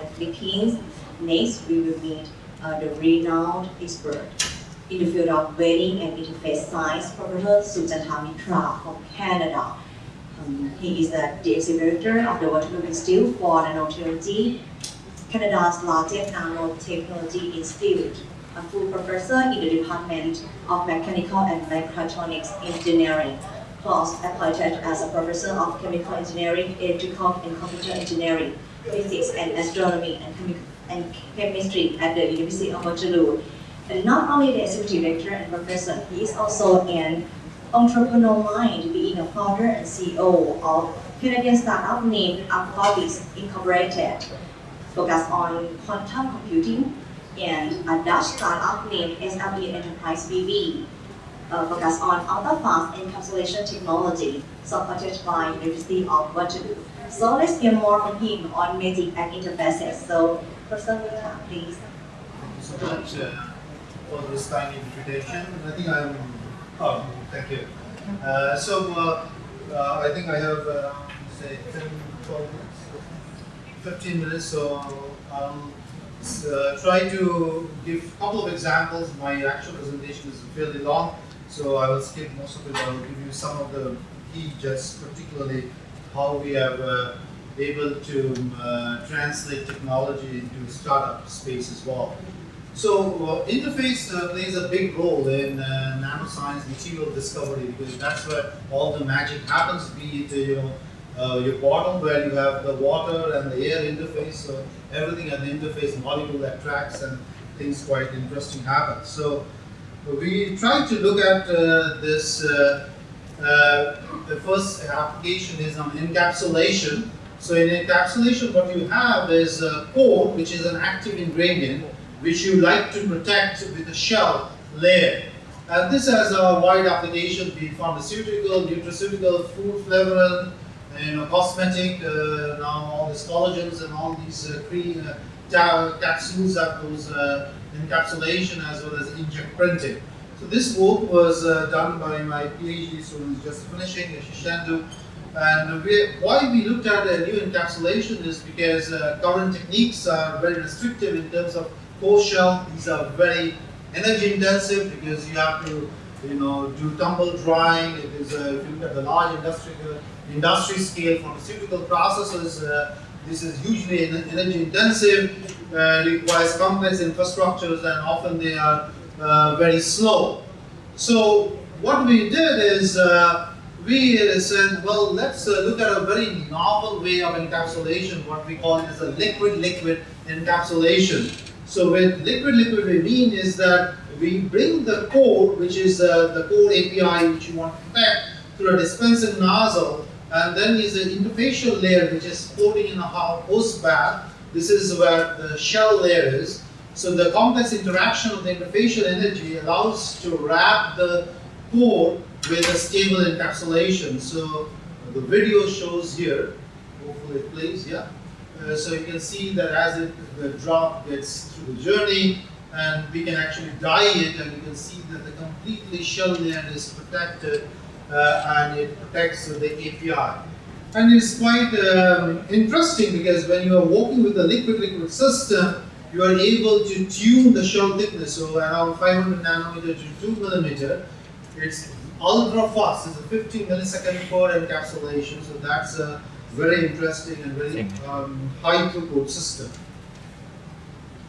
the Philippines. Next, we will meet uh, the renowned expert in the field of wetting and interface science, Professor Sushanta Mitra from Canada. Um, he is the, the exhibitor of the Waterloo Institute for Nanotechnology, Canada's largest nanotechnology institute, a full professor in the Department of Mechanical and Mechatronics Engineering, plus appointed as a professor of chemical engineering, electrical and computer engineering, physics and astronomy and, and chemistry at the University of Waterloo. And not only the executive director and professor, he is also an entrepreneurial mind, being a founder and CEO of Canadian startup named Aquabis Incorporated, focused on quantum computing, and a Dutch startup named SLE Enterprise BV, uh, focused on ultra-fast encapsulation technology, supported by University of Waterloo. So let's hear more from him on magic and interfaces. So, Professor Mitra, please. Thank you so much uh, for this kind invitation. I think I'm, oh, thank you. Uh, so, uh, uh I think I have around, say, 10, 12 minutes, 15 minutes, so I'll uh, try to give a couple of examples. My actual presentation is fairly long, so I will skip most of it. I will give you some of the key, just particularly how we have uh, able to uh, translate technology into startup space as well. So uh, interface uh, plays a big role in uh, nanoscience material discovery because that's where all the magic happens, be it you know uh, your bottom where you have the water and the air interface, so everything at the interface molecule that tracks and things quite interesting happen. So we try to look at uh, this, uh, uh, the first application is on encapsulation. So in encapsulation what you have is a core which is an active ingredient which you like to protect with a shell layer. And this has a wide application, be pharmaceutical, nutraceutical, food flavoring, you know, cosmetic, uh, now all these collagens and all these uh, cream uh, capsules have those uh, encapsulation as well as inkjet printing. So this work was uh, done by my PhD students just finishing, Shishandu. And we, why we looked at a new encapsulation is because uh, current techniques are very restrictive in terms of core shell. These are very energy intensive because you have to you know, do tumble drying. It is, uh, if you look at the large industrial industry scale pharmaceutical processes. Uh, this is hugely energy intensive, uh, requires complex infrastructures and often they are uh, very slow. So what we did is uh, we said, well, let's uh, look at a very novel way of encapsulation, what we call as a liquid-liquid encapsulation. So with liquid-liquid we mean is that we bring the core, which is uh, the core API which you want to protect, through a dispensing nozzle and then is an interfacial layer which is floating in a host bath. This is where the shell layer is. So the complex interaction of the interfacial energy allows to wrap the core with a stable encapsulation. So the video shows here, hopefully it plays, yeah. Uh, so you can see that as it, the drop gets through the journey, and we can actually dye it, and you can see that the completely shell layer is protected and it protects the API. And it's quite um, interesting because when you are working with a liquid-liquid system, you are able to tune the shell thickness, so around 500 nanometer to 2 millimeter. It's ultra fast, it's a 15 millisecond per encapsulation, so that's a very interesting and very um, high throughput system.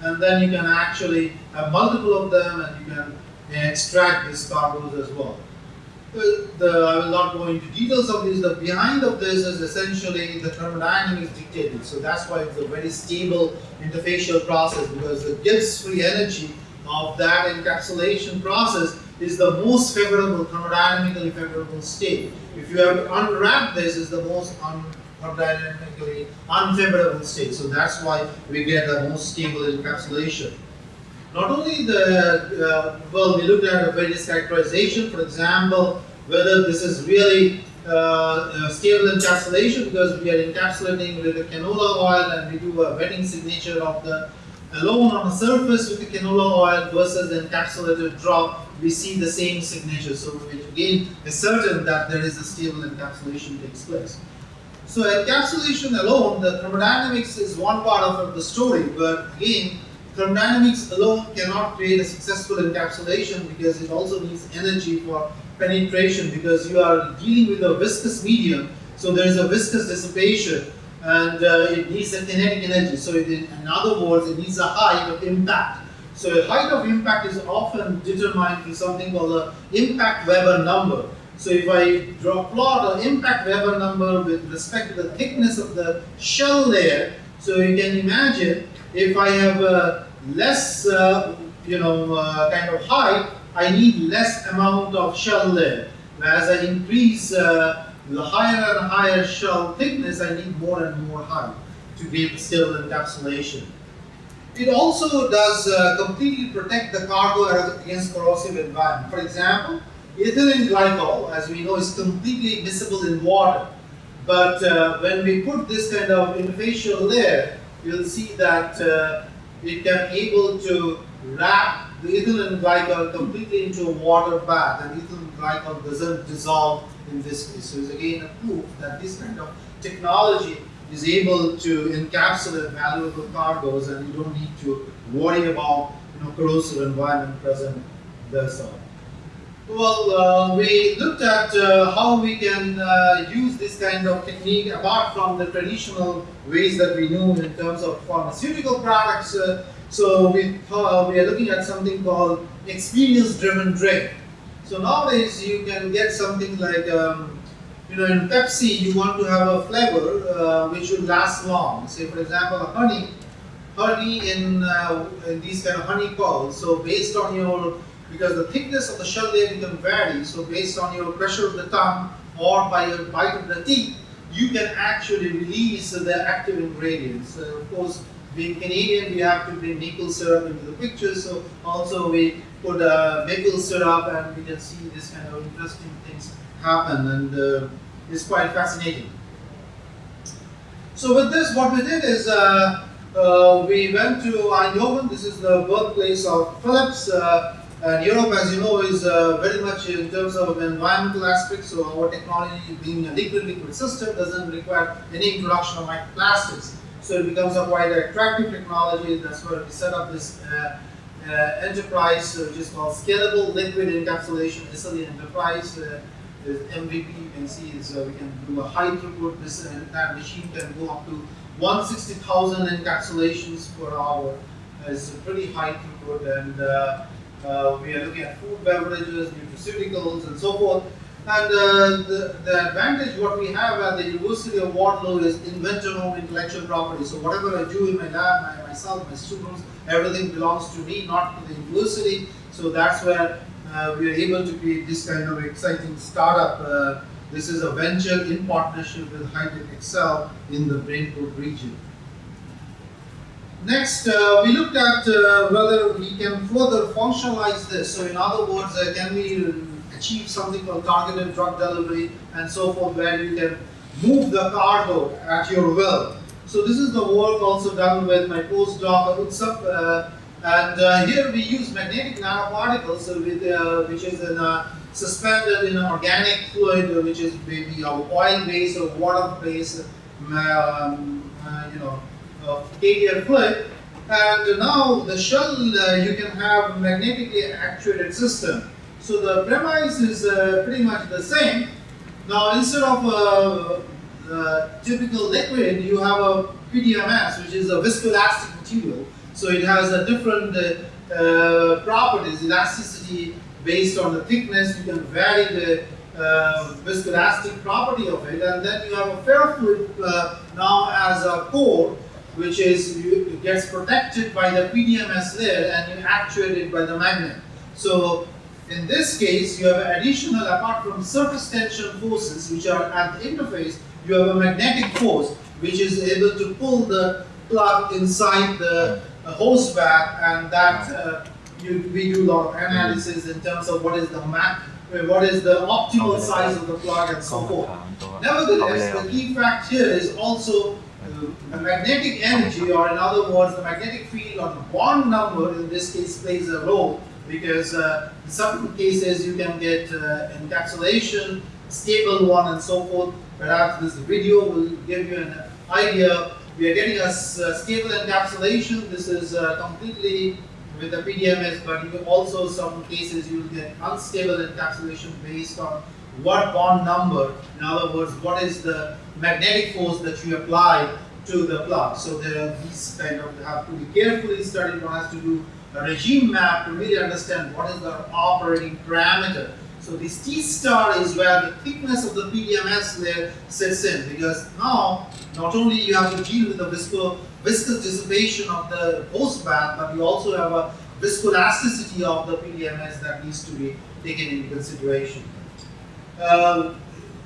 And then you can actually have multiple of them and you can extract these cargoes as well the, I will not go into details of this. The behind of this is essentially the thermodynamics dictated. So that's why it's a very stable interfacial process because the Gibbs free energy of that encapsulation process is the most favorable, thermodynamically favorable state. If you have to unwrap this, is the most un thermodynamically unfavorable state. So that's why we get the most stable encapsulation. Not only the, uh, well, we looked at various characterization, for example, whether this is really uh, stable encapsulation because we are encapsulating with the canola oil and we do a wetting signature of the alone on the surface with the canola oil versus the encapsulated drop, we see the same signature. So we again is certain that there is a stable encapsulation takes place. So encapsulation alone, the thermodynamics is one part of the story, but again, thermodynamics alone cannot create a successful encapsulation because it also needs energy for penetration because you are dealing with a viscous medium, so there is a viscous dissipation and uh, it needs a kinetic energy. So it, in other words, it needs a height of impact. So a height of impact is often determined through something called the impact Weber number. So if I draw a plot an impact Weber number with respect to the thickness of the shell layer, so you can imagine if I have a less, uh, you know, uh, kind of height, I need less amount of shell layer. As I increase uh, the higher and higher shell thickness, I need more and more height to get still encapsulation. It also does uh, completely protect the cargo against corrosive environment. For example, ethylene glycol, as we know, is completely miscible in water. But uh, when we put this kind of interfacial layer, you'll see that uh, it can able to wrap the ethylene glycol completely into a water bath, and ethylene glycol doesn't dissolve in this case. So it's again a proof that this kind of technology is able to encapsulate valuable cargoes and you don't need to worry about you know, corrosive environment present there. So, well, uh, we looked at uh, how we can uh, use this kind of technique apart from the traditional ways that we know in terms of pharmaceutical products. So we, we are looking at something called experience-driven drink. So nowadays you can get something like um, you know, in Pepsi, you want to have a flavor uh, which will last long. Say, for example, honey, honey in, uh, in these kind of honey pearls. So based on your, because the thickness of the shell layer can vary, so based on your pressure of the tongue or by your bite of the teeth, you can actually release the active ingredients. Uh, of course, being Canadian, we have to bring maple syrup into the picture, so also we put uh, maple syrup and we can see this kind of interesting things happen and uh, it's quite fascinating. So with this, what we did is uh, uh, we went to Eindhoven. This is the birthplace of Philips. Uh, and Europe, as you know, is uh, very much in terms of environmental aspects. So our technology being a liquid-liquid system doesn't require any introduction of microplastics. So it becomes a quite attractive technology. That's where we set up this uh, uh, enterprise, which is called Scalable Liquid Encapsulation SLE Enterprise MVP you can see is uh, we can do a high throughput. This entire machine can go up to 160,000 encapsulations per hour. It's a pretty high throughput, and uh, we are looking at food, beverages, nutraceuticals, and so forth. And uh, the, the advantage what we have at the University of Waterloo is inventor-owned intellectual property. So whatever I do in my lab, my, myself, my students, everything belongs to me, not to the university. So that's where uh, we are able to create this kind of exciting startup. Uh, this is a venture in partnership with HighTechXL in the Brainport region. Next, uh, we looked at uh, whether we can further functionalize this. So in other words, uh, can we achieve something called targeted drug delivery and so forth, where you can move the cargo at your will. So this is the work also done with my postdoc Utsup, uh, and uh, here we use magnetic nanoparticles, with, uh, which is in, uh, suspended in an organic fluid, uh, which is maybe oil-based or water-based, um, uh, you know, carrier fluid. And now the shell, uh, you can have magnetically actuated system. So the premise is pretty much the same. Now instead of a typical liquid, you have a PDMS, which is a viscoelastic material. So it has a different uh, uh, properties, elasticity based on the thickness. You can vary the uh, viscoelastic property of it, and then you have a ferrofluid uh, now as a core, which is gets protected by the PDMS layer, and you actuate it by the magnet. So in this case, you have additional, apart from surface tension forces, which are at the interface, you have a magnetic force, which is able to pull the plug inside the host bath, and that uh, you, we do a lot of analysis in terms of what is the map, what is the optimal size of the plug, and so forth. Nevertheless, the key fact here is also uh, magnetic energy, or in other words, the magnetic field or the bond number in this case plays a role because uh, in some cases you can get uh, encapsulation stable one and so forth. Perhaps this video will give you an idea. We are getting a stable encapsulation. This is uh, completely with the PDMS, but you also some cases you get unstable encapsulation based on what bond number. In other words, what is the magnetic force that you apply to the plug. So there are these kind of have to be carefully studied. One has to do a regime map to really understand what is the operating parameter. So this T star is where the thickness of the PDMS layer sets in because now not only you have to deal with the visco, viscous dissipation of the host bath, but you also have a viscoelasticity of the PDMS that needs to be taken into consideration. Uh,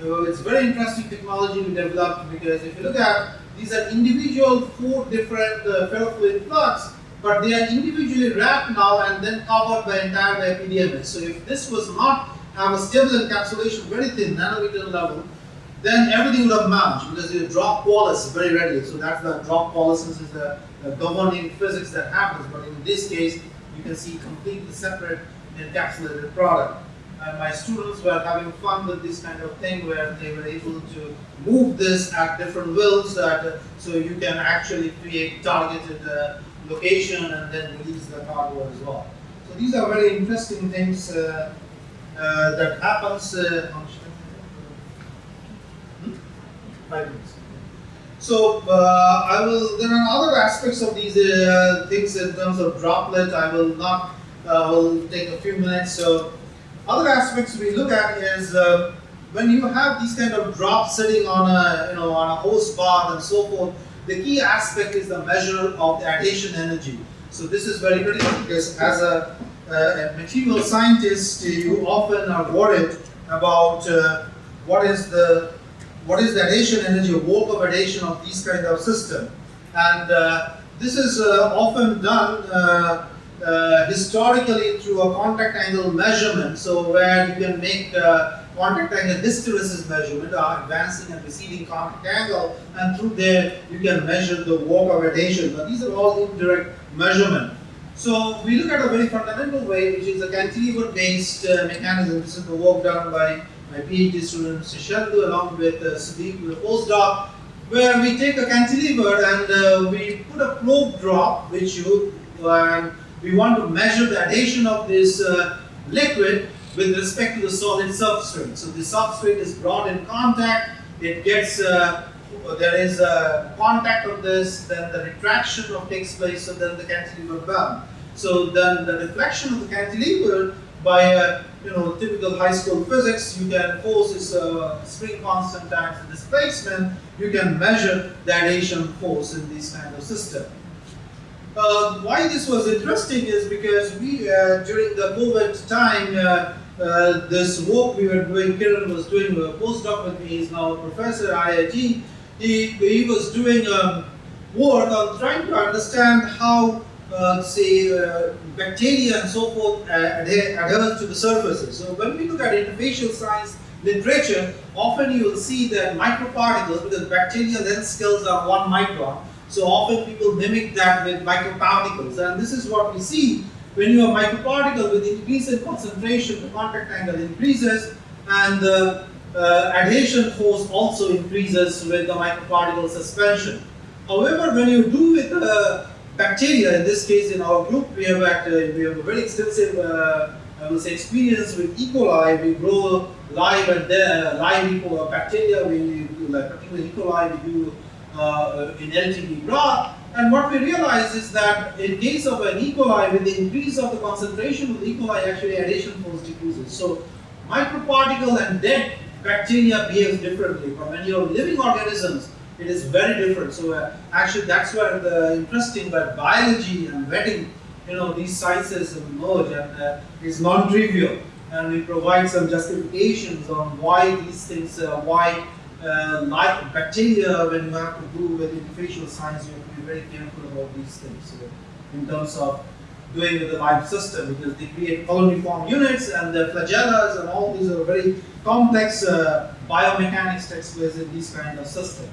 it's very interesting technology we developed because if you look at these are individual four different uh, ferrofluid plugs, but they are individually wrapped now and then covered by entire by PDMS. So if this was not have a stable encapsulation, very thin nanometer level, then everything would have merged because you drop Wallace very readily. So that's the drop Wallace is the, the governing physics that happens. But in this case, you can see completely separate encapsulated product. And my students were having fun with this kind of thing where they were able to move this at different wills that uh, so you can actually create targeted uh, location and then release the cargo as well. So these are very interesting things uh, that happens. Uh, on- Hmm? Five minutes. So uh, I will. There are other aspects of these uh, things in terms of droplet. I will not. Uh, will take a few minutes. So other aspects we look at is uh, when you have these kind of drops sitting on a you know on a host bath and so forth. The key aspect is the measure of the adhesion energy. So this is very critical because as a, a material scientist, you often are worried about uh, what is the what is the adhesion energy, or work of adhesion of these kind of system. And uh, this is uh, often done uh, uh, historically through a contact angle measurement. So where you can make uh, contact angle hysteresis measurement, or advancing and receding contact angle, and through there you can measure the work of adhesion. But these are all indirect measurement. So we look at a very fundamental way, which is a cantilever-based uh, mechanism. This is the work done by my PhD student Shishandu along with uh, Sadiq, the postdoc, where we take a cantilever and uh, we put a probe drop, which you, and we want to measure the adhesion of this uh, liquid with respect to the solid substrate. So the substrate is brought in contact, it gets, uh, there is a contact of this, then the retraction of takes place, so then the cantilever bound. So then the deflection of the cantilever by a you know typical high school physics, you can force is uh, spring constant times the displacement. You can measure the adhesion force in this kind of system. Uh, why this was interesting is because we uh, during the COVID time, uh, uh, this work we were doing, Kiran was doing a postdoc with me. He's now a professor at IIT. He, he was doing um, work on trying to understand how uh, say uh, bacteria and so forth uh, adhere, adhere to the surfaces. So when we look at interfacial science literature, often you will see that microparticles, because bacteria then scales are one micron, so often people mimic that with microparticles. And this is what we see when you have microparticle with increase in concentration, the contact angle increases and the uh, adhesion force also increases with the microparticle suspension. However, when you do with uh, bacteria, in this case in our group, we have, act, uh, we have a very extensive uh, I will say experience with E. coli. We grow live and there, live E. coli bacteria. We do like particularly E. coli. We do uh, in LTD broth. And what we realize is that in case of an E. coli, with the increase of the concentration of E. coli, actually adhesion force decreases. So microparticle and dead bacteria behaves differently. But when you have living organisms, it is very different. So uh, actually, that's where the interesting that biology and wetting, you know, these sciences emerge, and uh, is non-trivial. And we provide some justifications on why these things, uh, why uh, like bacteria, when you have to do with interfacial science, you have to be very careful about these things. So in terms of doing with the life system, because they create colony form units and the flagellas and all these are very complex uh, biomechanics takes place in these kind of systems.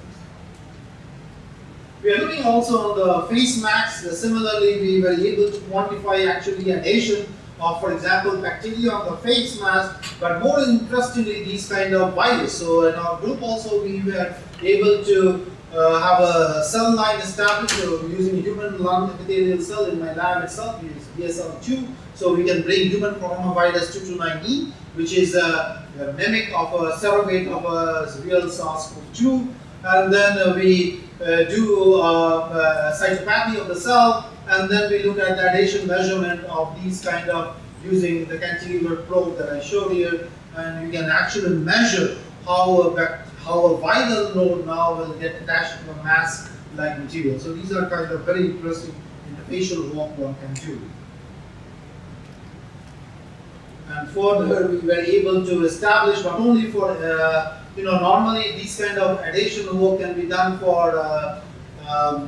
We are looking also on the face mask. Uh, similarly, we were able to quantify actually adhesion of, for example, bacteria on the face mask, but more interestingly, these kind of virus. So in our group also, we were able to uh, have a cell line established so using human lung epithelial cell in my lab itself, we use BSL2, so we can bring human coronavirus 229E, which is a, a mimic of a surrogate of a real SARS-CoV-2, and then uh, we uh, do uh, cytopathy of the cell, and then we look at the adhesion measurement of these kind of using the cantilever probe that I showed here, and you can actually measure how a, how a viral node now will get attached to a mask-like material. So these are kind of very interesting interfacial work one can do. And further, we were able to establish not only for, uh, you know, normally these kind of adhesion work can be done for uh, um,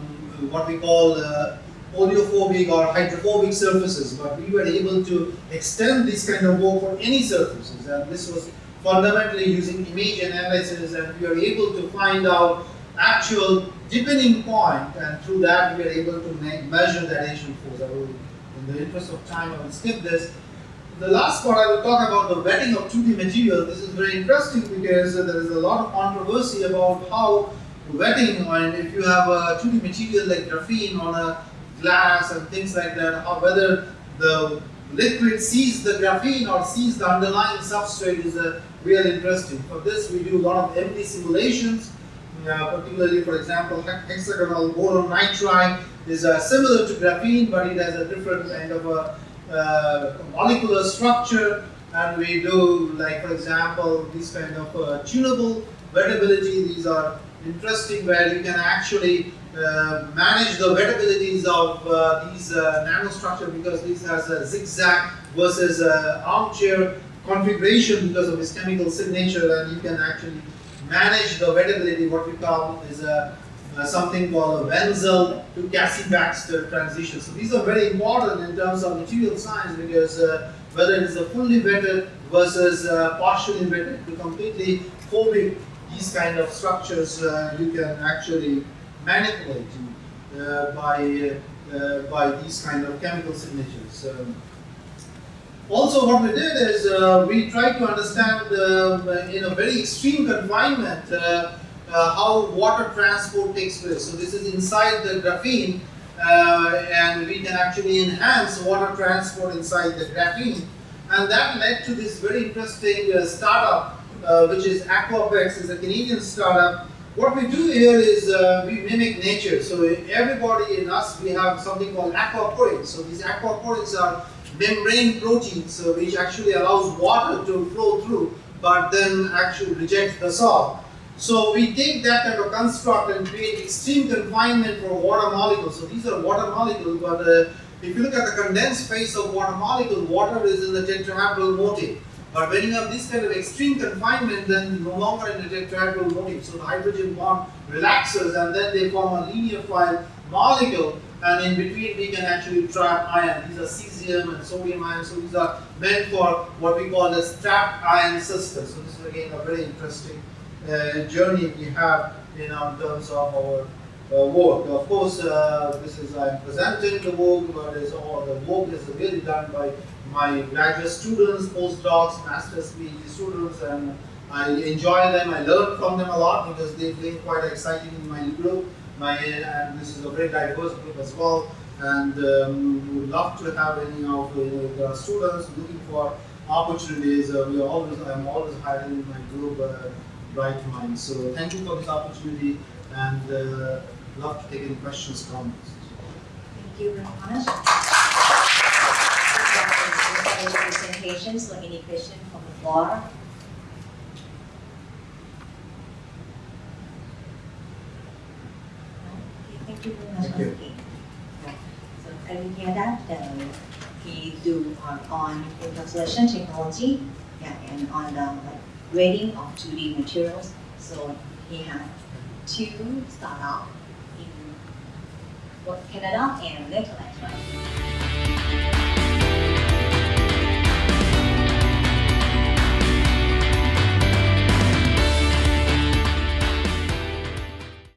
what we call uh, oleophobic or hydrophobic surfaces, but we were able to extend this kind of work for any surfaces, and this was fundamentally using image analysis, and we are able to find out actual depinning point, and through that we are able to measure the adhesion force. I will, in the interest of time, I will skip this. The last part I will talk about the wetting of 2D material. This is very interesting because there is a lot of controversy about how wetting, and if you have a 2D material like graphene on a glass and things like that, how whether the liquid sees the graphene or sees the underlying substrate is a real interesting. For this, we do a lot of MD simulations, uh, particularly, for example, hexagonal boron nitride is uh, similar to graphene, but it has a different kind of a uh, molecular structure. And we do, like, for example, this kind of uh, tunable wettability. These are interesting where you can actually uh, manage the wettabilities of uh, these nanostructure because this has a zigzag versus armchair configuration because of its chemical signature and you can actually manage the wettability what we call is a uh, something called a Wenzel to Cassie-Baxter transition. So these are very important in terms of material science because uh, whether it is a fully wetted versus uh, partially wetted to completely phobic these kind of structures you can actually manipulate uh, by, uh, by these kind of chemical signatures. Also what we did is uh, we tried to understand in a very extreme confinement uh, how water transport takes place. So this is inside the graphene uh, and we can actually enhance water transport inside the graphene. And that led to this very interesting uh, startup which is Aquapex, is a Canadian startup what we do here is uh, we mimic nature. So everybody in us, we have something called aquaporins. So these aquaporins are membrane proteins uh, which actually allows water to flow through, but then actually reject the salt. So we take that kind of construct and create extreme confinement for water molecules. So these are water molecules, but uh, if you look at the condensed phase of water molecule, water is in the tetrahedral motif. But when you have this kind of extreme confinement, then no longer in a tetrahedral motif. So the hydrogen bond relaxes and then they form a linear file molecule and in between we can actually trap ion. These are cesium and sodium ions. So these are meant for what we call a trapped ion system. So this is again a very interesting uh, journey we have in um, terms of our uh, work. Of course, uh, this is I'm presenting the work, but it's all the work is really done by my graduate students, postdocs, master's PhD students, and I enjoy them. I learn from them a lot because they've been quite exciting in my group. My and this is a very diverse group as well. And um, would love to have any of the students looking for opportunities. Uh, we are always, I'm always hiring in my group uh, bright minds. So thank you for this opportunity, and uh, love to take any questions, comments. Thank you very much so any question from the floor? Thank you. You. So I will hear that uh, he do on, on encapsulation technology yeah, and on the grading of 2D materials. So he had two startup in Canada and Netherlands?